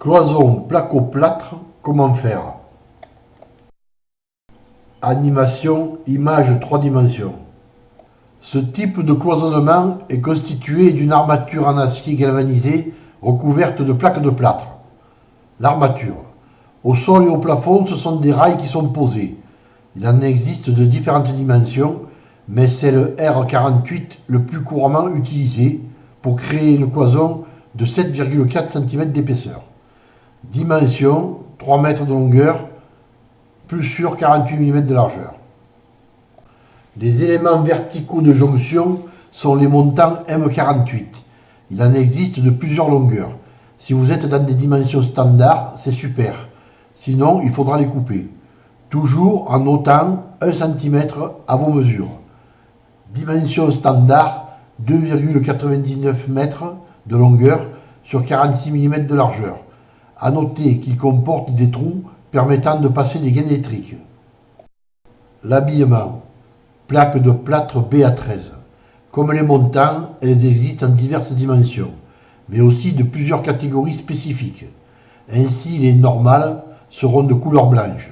Cloison placo-plâtre, comment faire? Animation, image 3 dimensions. Ce type de cloisonnement est constitué d'une armature en acier galvanisé recouverte de plaques de plâtre. L'armature. Au sol et au plafond, ce sont des rails qui sont posés. Il en existe de différentes dimensions, mais c'est le R48 le plus couramment utilisé pour créer une cloison de 7,4 cm d'épaisseur. Dimension 3 mètres de longueur, plus sur 48 mm de largeur. Les éléments verticaux de jonction sont les montants M48. Il en existe de plusieurs longueurs. Si vous êtes dans des dimensions standards, c'est super. Sinon, il faudra les couper. Toujours en notant 1 cm à vos mesures. Dimension standard 2,99 m de longueur sur 46 mm de largeur. A noter qu'il comporte des trous permettant de passer des gaines électriques. L'habillement. Plaque de plâtre BA13. Comme les montants, elles existent en diverses dimensions, mais aussi de plusieurs catégories spécifiques. Ainsi, les normales seront de couleur blanche.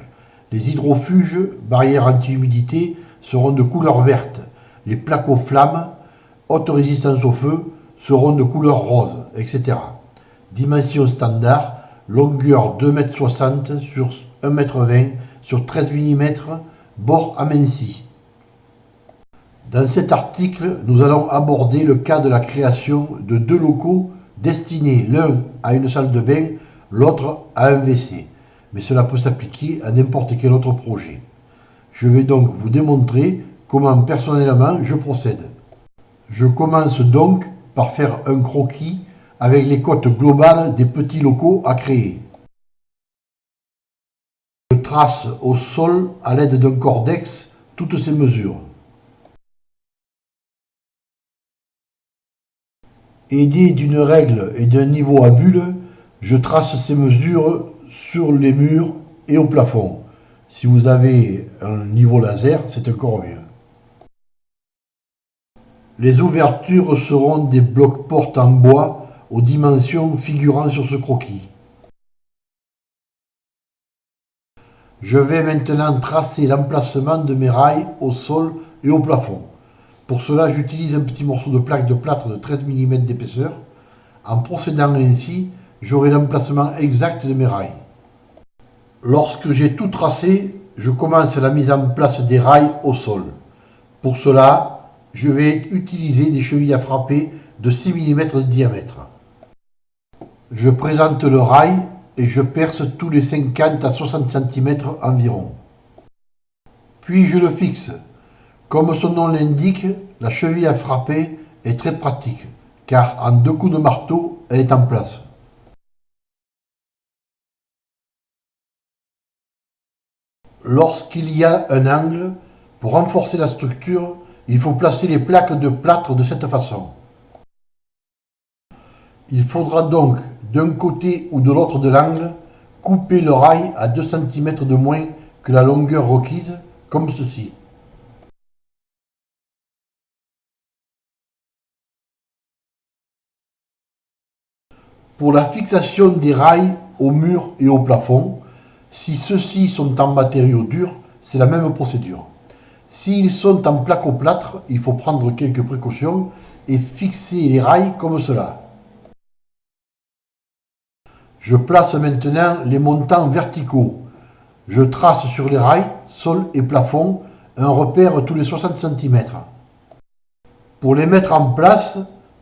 Les hydrofuges, barrières anti-humidité, seront de couleur verte. Les plaques aux flammes, haute résistance au feu, seront de couleur rose, etc. Dimension standard, longueur 2,60 m sur 1,20 m sur 13 mm, bord aminci. Dans cet article, nous allons aborder le cas de la création de deux locaux destinés l'un à une salle de bain, l'autre à un WC. Mais cela peut s'appliquer à n'importe quel autre projet. Je vais donc vous démontrer comment personnellement je procède. Je commence donc par faire un croquis avec les cotes globales des petits locaux à créer. Je trace au sol à l'aide d'un cordex toutes ces mesures. Aidé d'une règle et d'un niveau à bulle, je trace ces mesures sur les murs et au plafond. Si vous avez un niveau laser, c'est encore mieux. Les ouvertures seront des blocs portes en bois aux dimensions figurant sur ce croquis. Je vais maintenant tracer l'emplacement de mes rails au sol et au plafond. Pour cela, j'utilise un petit morceau de plaque de plâtre de 13 mm d'épaisseur. En procédant ainsi, j'aurai l'emplacement exact de mes rails. Lorsque j'ai tout tracé, je commence la mise en place des rails au sol. Pour cela, je vais utiliser des chevilles à frapper de 6 mm de diamètre. Je présente le rail et je perce tous les 50 à 60 cm environ. Puis je le fixe. Comme son nom l'indique, la cheville à frapper est très pratique, car en deux coups de marteau, elle est en place. Lorsqu'il y a un angle, pour renforcer la structure, il faut placer les plaques de plâtre de cette façon. Il faudra donc d'un côté ou de l'autre de l'angle, couper le rail à 2 cm de moins que la longueur requise, comme ceci. Pour la fixation des rails au mur et au plafond, si ceux-ci sont en matériaux durs, c'est la même procédure. S'ils sont en plaque au plâtre, il faut prendre quelques précautions et fixer les rails comme cela. Je place maintenant les montants verticaux. Je trace sur les rails, sol et plafond, un repère tous les 60 cm. Pour les mettre en place,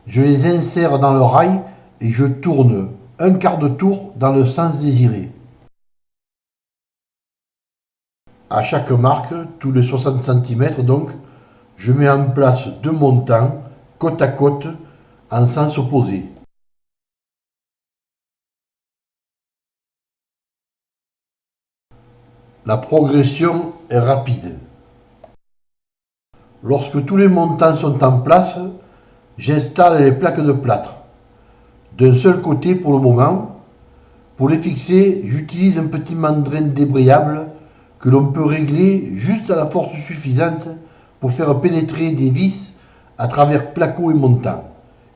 je les insère dans le rail et je tourne un quart de tour dans le sens désiré. À chaque marque, tous les 60 cm donc, je mets en place deux montants côte à côte en sens opposé. La progression est rapide. Lorsque tous les montants sont en place, j'installe les plaques de plâtre. D'un seul côté pour le moment. Pour les fixer, j'utilise un petit mandrin débrayable que l'on peut régler juste à la force suffisante pour faire pénétrer des vis à travers placo et montant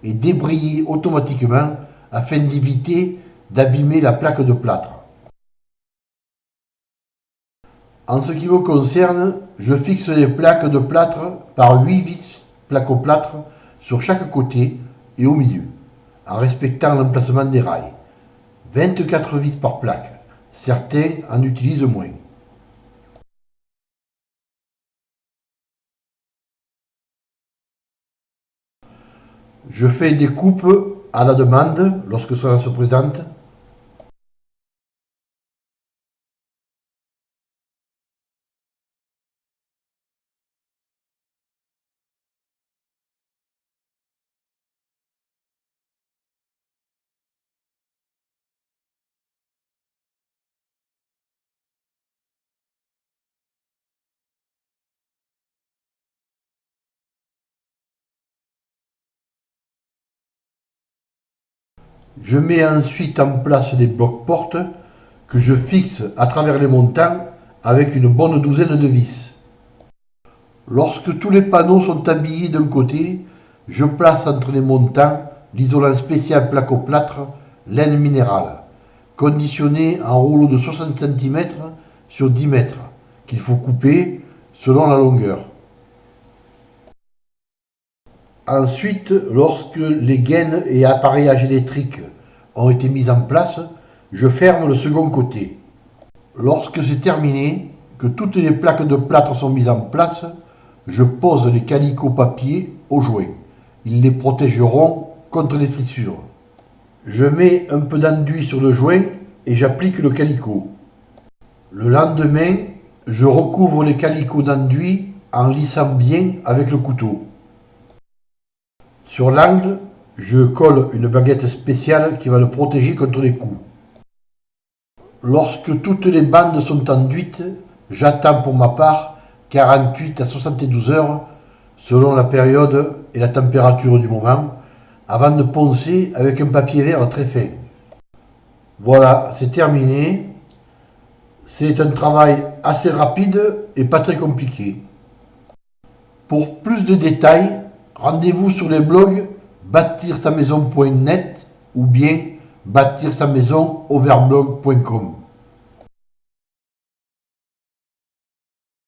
et débrayer automatiquement afin d'éviter d'abîmer la plaque de plâtre. En ce qui me concerne, je fixe les plaques de plâtre par 8 vis placo-plâtre sur chaque côté et au milieu, en respectant l'emplacement des rails. 24 vis par plaque, certains en utilisent moins. Je fais des coupes à la demande lorsque cela se présente Je mets ensuite en place des blocs portes que je fixe à travers les montants avec une bonne douzaine de vis. Lorsque tous les panneaux sont habillés d'un côté, je place entre les montants l'isolant spécial placo-plâtre laine minérale, conditionné en rouleau de 60 cm sur 10 mètres, qu'il faut couper selon la longueur. Ensuite, lorsque les gaines et appareillages électriques ont été mis en place, je ferme le second côté. Lorsque c'est terminé, que toutes les plaques de plâtre sont mises en place, je pose les calicots papier au joint. Ils les protégeront contre les fissures. Je mets un peu d'enduit sur le joint et j'applique le calicot. Le lendemain, je recouvre les calicots d'enduit en lissant bien avec le couteau. Sur l'angle, je colle une baguette spéciale qui va le protéger contre les coups. Lorsque toutes les bandes sont enduites, j'attends pour ma part 48 à 72 heures selon la période et la température du moment avant de poncer avec un papier vert très fin. Voilà, c'est terminé. C'est un travail assez rapide et pas très compliqué. Pour plus de détails, Rendez-vous sur les blogs bâtir sa maison.net ou bien bâtir sa maison overblog.com.